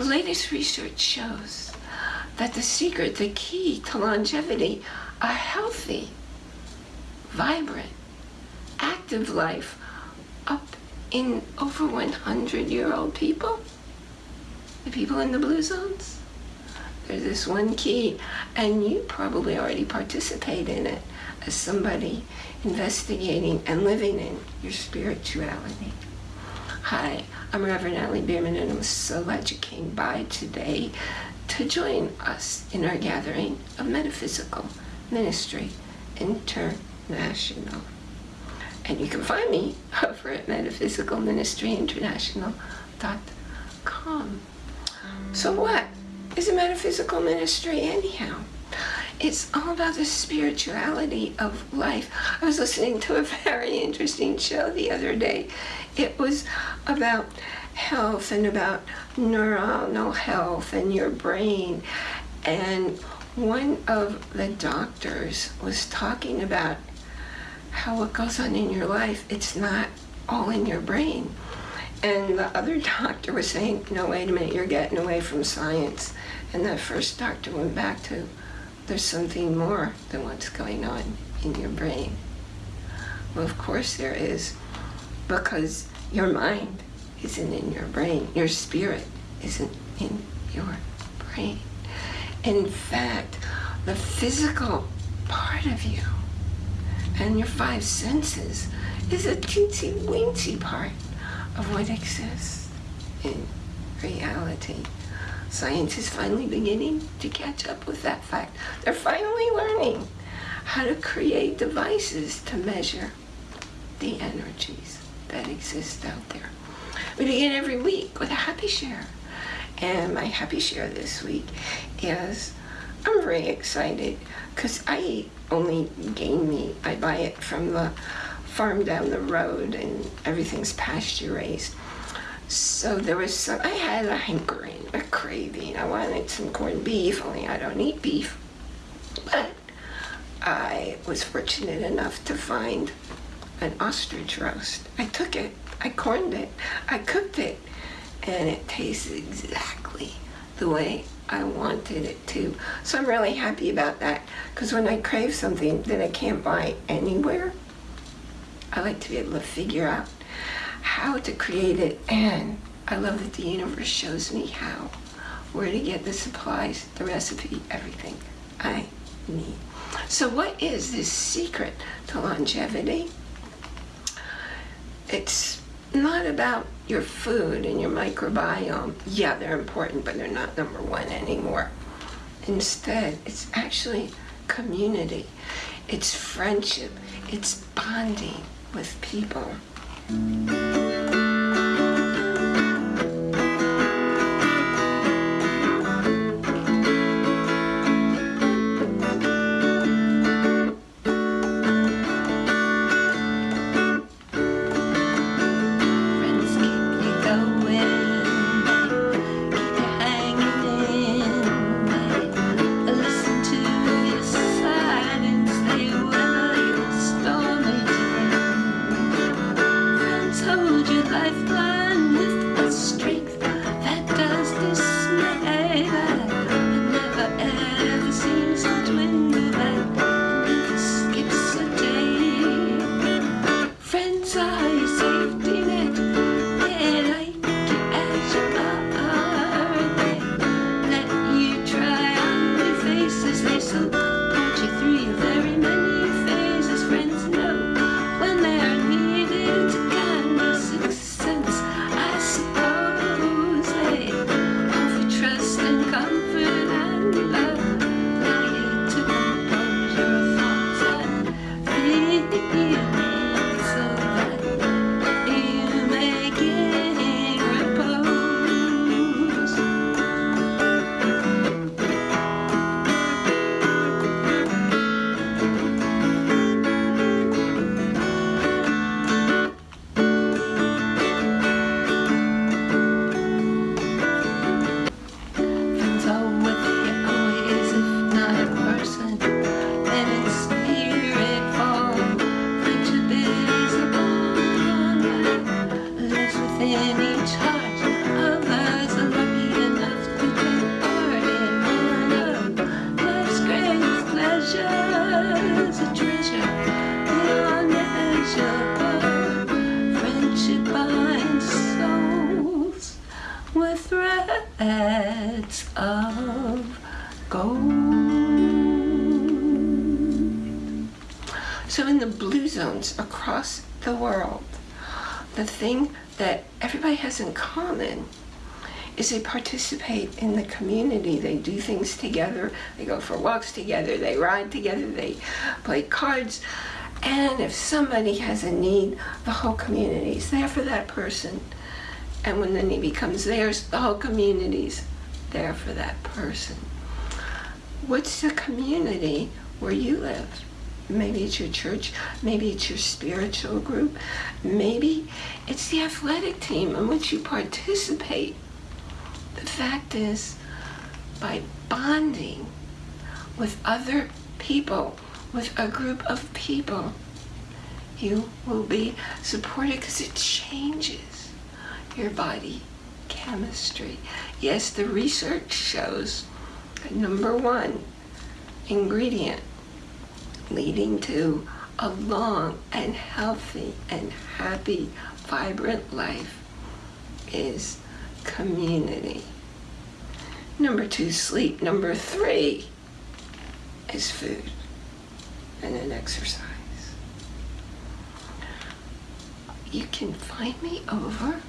the latest research shows that the secret, the key to longevity, a healthy, vibrant, active life up in over 100 year old people, the people in the blue zones, there's this one key, and you probably already participate in it as somebody investigating and living in your spirituality. Hi, I'm Reverend Natalie Bierman, and I'm so glad you came by today to join us in our gathering of Metaphysical Ministry International. And you can find me over at metaphysicalministryinternational.com. So what is a metaphysical ministry anyhow? It's all about the spirituality of life. I was listening to a very interesting show the other day. It was about health and about neuronal health and your brain. And one of the doctors was talking about how what goes on in your life, it's not all in your brain. And the other doctor was saying, no, wait a minute, you're getting away from science. And the first doctor went back to there's something more than what's going on in your brain. Well, of course there is, because your mind isn't in your brain. Your spirit isn't in your brain. In fact, the physical part of you and your five senses is a teensy weensy part of what exists in reality. Science is finally beginning to catch up with that fact. They're finally learning how to create devices to measure the energies that exist out there. We begin every week with a happy share. And my happy share this week is I'm very excited because I only gain meat. I buy it from the farm down the road and everything's pasture raised. So there was some, I had a hankering, a craving. I wanted some corned beef, only I don't eat beef. But I was fortunate enough to find an ostrich roast. I took it, I corned it, I cooked it, and it tasted exactly the way I wanted it to. So I'm really happy about that because when I crave something that I can't buy anywhere, I like to be able to figure out how to create it and I love that the universe shows me how, where to get the supplies, the recipe, everything I need. So what is this secret to longevity? It's not about your food and your microbiome. Yeah, they're important, but they're not number one anymore. Instead, it's actually community. It's friendship. It's bonding with people. So In each heart Others are lucky enough to take part in one of life's greatest pleasures A treasure beyond measure Friendship binds souls with threads of gold. So in the blue zones across the world the thing that everybody has in common is they participate in the community. They do things together. They go for walks together. They ride together. They play cards. And if somebody has a need, the whole community is there for that person. And when the need becomes theirs, the whole community is there for that person. What's the community where you live? Maybe it's your church, maybe it's your spiritual group, maybe it's the athletic team in which you participate. The fact is, by bonding with other people, with a group of people, you will be supported because it changes your body chemistry. Yes, the research shows number one ingredient leading to a long and healthy and happy, vibrant life is community. Number two, sleep. Number three is food and then exercise. You can find me over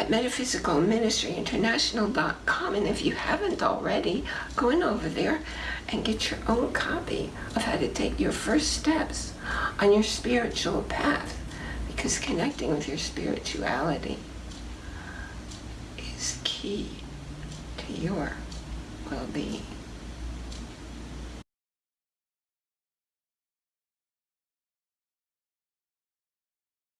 at metaphysicalministryinternational.com and if you haven't already, go in over there and get your own copy of how to take your first steps on your spiritual path because connecting with your spirituality is key to your well-being.